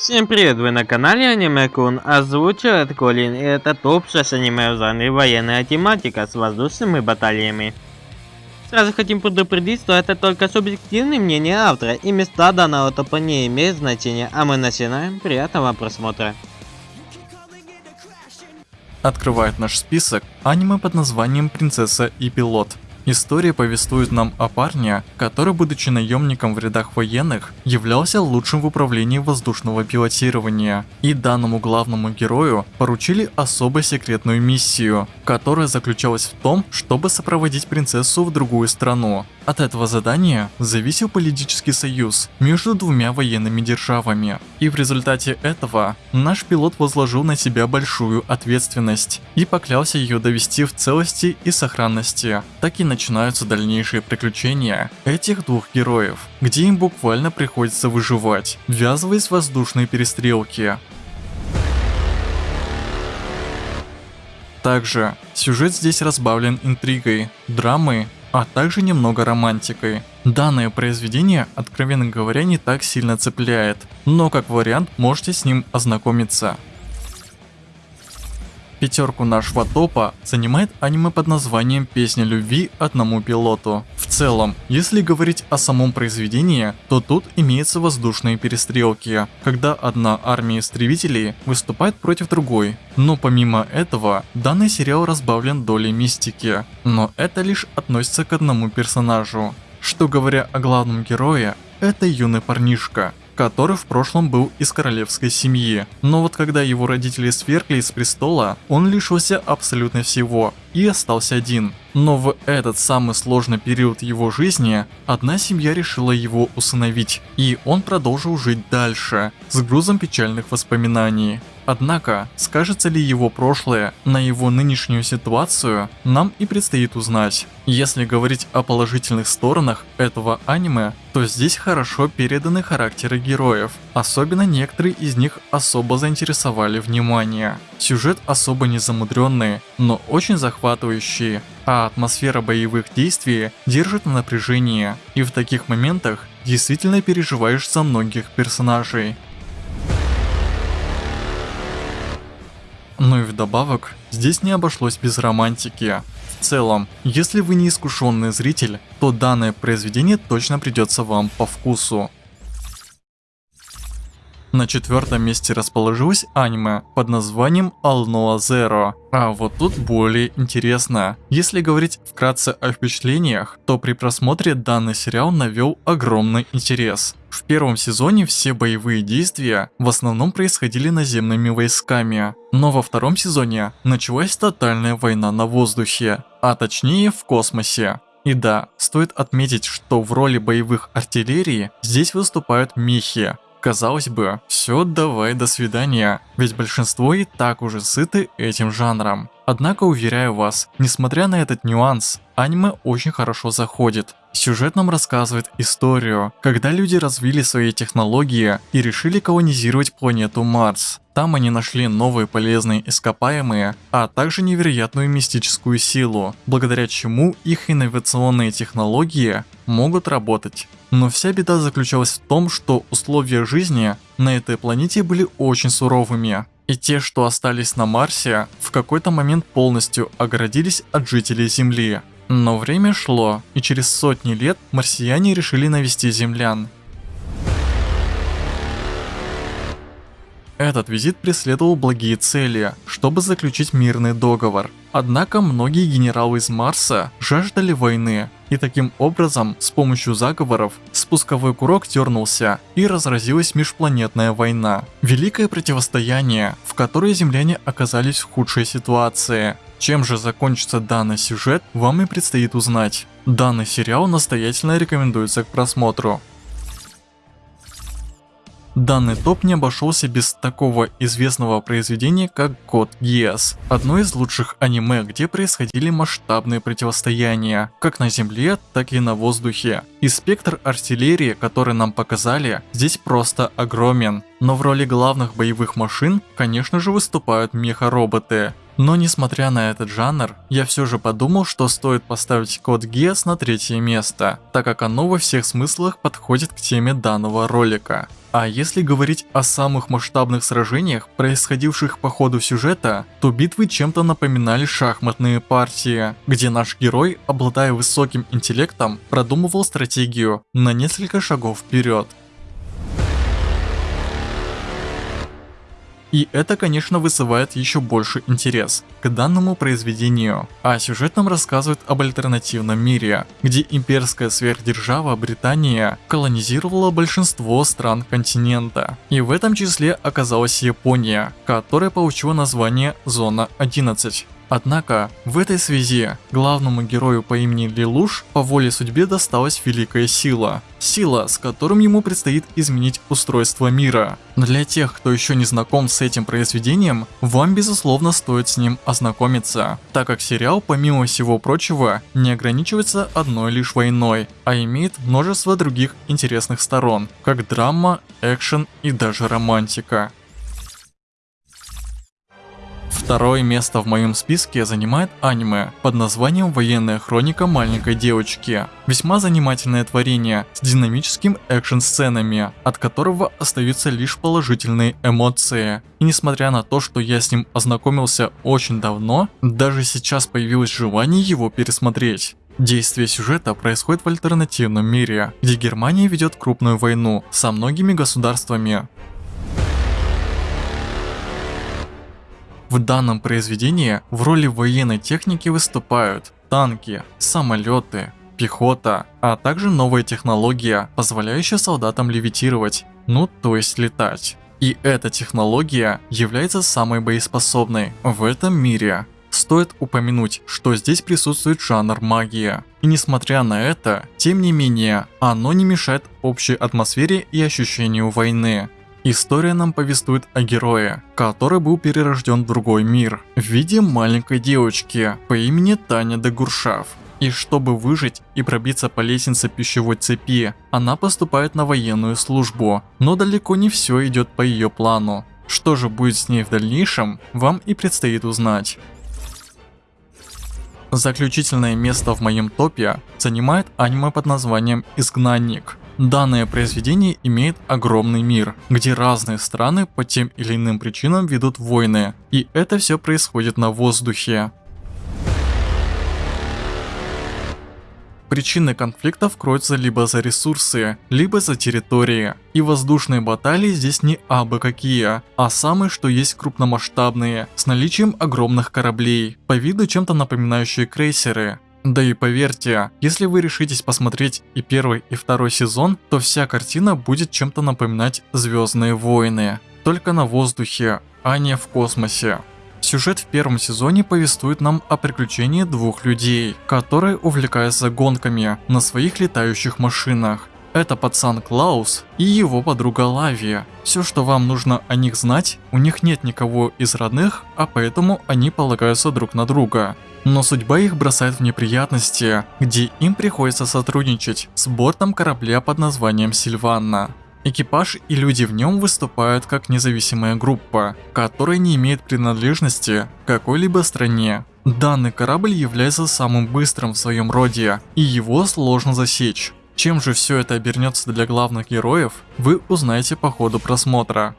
Всем привет, вы на канале Аниме Кун, озвучивает Колин, и это топ-6 аниме в жанре военная тематика с воздушными баталиями. Сразу хотим предупредить, что это только субъективное мнение автора, и места данного топа не имеют значения, а мы начинаем, приятного просмотра. Открывает наш список аниме под названием «Принцесса и пилот». История повествует нам о парне, который, будучи наемником в рядах военных, являлся лучшим в управлении воздушного пилотирования. И данному главному герою поручили особо секретную миссию, которая заключалась в том, чтобы сопроводить принцессу в другую страну. От этого задания зависел политический союз между двумя военными державами. И в результате этого наш пилот возложил на себя большую ответственность и поклялся ее довести в целости и сохранности. Так и начинаются дальнейшие приключения этих двух героев, где им буквально приходится выживать, ввязываясь в воздушные перестрелки. Также сюжет здесь разбавлен интригой, драмой а также немного романтикой. Данное произведение, откровенно говоря, не так сильно цепляет, но как вариант можете с ним ознакомиться. Пятерку нашего топа занимает аниме под названием «Песня любви одному пилоту». В целом, если говорить о самом произведении, то тут имеются воздушные перестрелки, когда одна армия истребителей выступает против другой. Но помимо этого, данный сериал разбавлен долей мистики, но это лишь относится к одному персонажу. Что говоря о главном герое, это юный парнишка, который в прошлом был из королевской семьи. Но вот когда его родители свергли с престола, он лишился абсолютно всего и остался один. Но в этот самый сложный период его жизни, одна семья решила его усыновить, и он продолжил жить дальше, с грузом печальных воспоминаний. Однако, скажется ли его прошлое на его нынешнюю ситуацию, нам и предстоит узнать. Если говорить о положительных сторонах этого аниме, то здесь хорошо переданы характеры героев, особенно некоторые из них особо заинтересовали внимание. Сюжет особо не замудренный, но очень захватывающий, а атмосфера боевых действий держит на напряжении, и в таких моментах действительно переживаешь за многих персонажей. Ну и вдобавок, здесь не обошлось без романтики. В целом, если вы не искушенный зритель, то данное произведение точно придется вам по вкусу. На четвертом месте расположилось аниме под названием Alnoa Zero. А вот тут более интересно. Если говорить вкратце о впечатлениях, то при просмотре данный сериал навел огромный интерес. В первом сезоне все боевые действия в основном происходили наземными войсками, но во втором сезоне началась тотальная война на воздухе, а точнее в космосе. И да, стоит отметить, что в роли боевых артиллерии здесь выступают мехи, Казалось бы, все, давай, до свидания, ведь большинство и так уже сыты этим жанром. Однако уверяю вас, несмотря на этот нюанс, аниме очень хорошо заходит. Сюжет нам рассказывает историю, когда люди развили свои технологии и решили колонизировать планету Марс. Там они нашли новые полезные ископаемые, а также невероятную мистическую силу, благодаря чему их инновационные технологии могут работать. Но вся беда заключалась в том, что условия жизни на этой планете были очень суровыми. И те, что остались на Марсе, в какой-то момент полностью оградились от жителей Земли. Но время шло, и через сотни лет марсиане решили навести землян. Этот визит преследовал благие цели, чтобы заключить мирный договор. Однако многие генералы из Марса жаждали войны, и таким образом, с помощью заговоров, спусковой курок дернулся и разразилась межпланетная война. Великое противостояние, в которой земляне оказались в худшей ситуации. Чем же закончится данный сюжет, вам и предстоит узнать. Данный сериал настоятельно рекомендуется к просмотру. Данный топ не обошелся без такого известного произведения, как Код Гиас. Одно из лучших аниме, где происходили масштабные противостояния, как на земле, так и на воздухе. И спектр артиллерии, который нам показали, здесь просто огромен. Но в роли главных боевых машин, конечно же, выступают меха-роботы. Но несмотря на этот жанр, я все же подумал, что стоит поставить Код Гиас на третье место, так как оно во всех смыслах подходит к теме данного ролика. А если говорить о самых масштабных сражениях, происходивших по ходу сюжета, то битвы чем-то напоминали шахматные партии, где наш герой, обладая высоким интеллектом, продумывал стратегию на несколько шагов вперед. И это, конечно, вызывает еще больше интерес к данному произведению. А сюжет нам рассказывает об альтернативном мире, где имперская сверхдержава Британия колонизировала большинство стран континента. И в этом числе оказалась Япония, которая получила название Зона 11. Однако, в этой связи главному герою по имени Лилуш по воле судьбе досталась великая сила. Сила, с которым ему предстоит изменить устройство мира. Но для тех, кто еще не знаком с этим произведением, вам безусловно стоит с ним ознакомиться, так как сериал, помимо всего прочего, не ограничивается одной лишь войной, а имеет множество других интересных сторон, как драма, экшен и даже романтика. Второе место в моем списке занимает аниме под названием «Военная хроника маленькой девочки». Весьма занимательное творение с динамическим экшн-сценами, от которого остаются лишь положительные эмоции. И несмотря на то, что я с ним ознакомился очень давно, даже сейчас появилось желание его пересмотреть. Действие сюжета происходит в альтернативном мире, где Германия ведет крупную войну со многими государствами. В данном произведении в роли военной техники выступают танки, самолеты, пехота, а также новая технология, позволяющая солдатам левитировать, ну то есть летать. И эта технология является самой боеспособной в этом мире. Стоит упомянуть, что здесь присутствует жанр магия. И несмотря на это, тем не менее, оно не мешает общей атмосфере и ощущению войны. История нам повествует о герое, который был перерожден в другой мир, в виде маленькой девочки по имени Таня де Гуршав. И чтобы выжить и пробиться по лестнице пищевой цепи, она поступает на военную службу, но далеко не все идет по ее плану. Что же будет с ней в дальнейшем, вам и предстоит узнать. Заключительное место в моем топе занимает аниме под названием «Изгнанник». Данное произведение имеет огромный мир, где разные страны по тем или иным причинам ведут войны, и это все происходит на воздухе. Причины конфликтов кроются либо за ресурсы, либо за территории. И воздушные баталии здесь не абы какие, а самые что есть крупномасштабные, с наличием огромных кораблей, по виду чем-то напоминающие крейсеры. Да и поверьте, если вы решитесь посмотреть и первый, и второй сезон, то вся картина будет чем-то напоминать Звездные войны. Только на воздухе, а не в космосе. Сюжет в первом сезоне повествует нам о приключении двух людей, которые увлекаются гонками на своих летающих машинах. Это пацан Клаус и его подруга Лавия. Все, что вам нужно о них знать, у них нет никого из родных, а поэтому они полагаются друг на друга. Но судьба их бросает в неприятности, где им приходится сотрудничать с бортом корабля под названием Сильванна. Экипаж и люди в нем выступают как независимая группа, которая не имеет принадлежности к какой-либо стране. Данный корабль является самым быстрым в своем роде, и его сложно засечь. Чем же все это обернется для главных героев, вы узнаете по ходу просмотра.